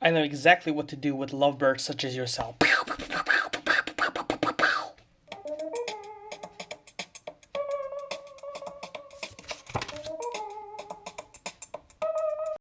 I know exactly what to do with lovebirds such as yourself.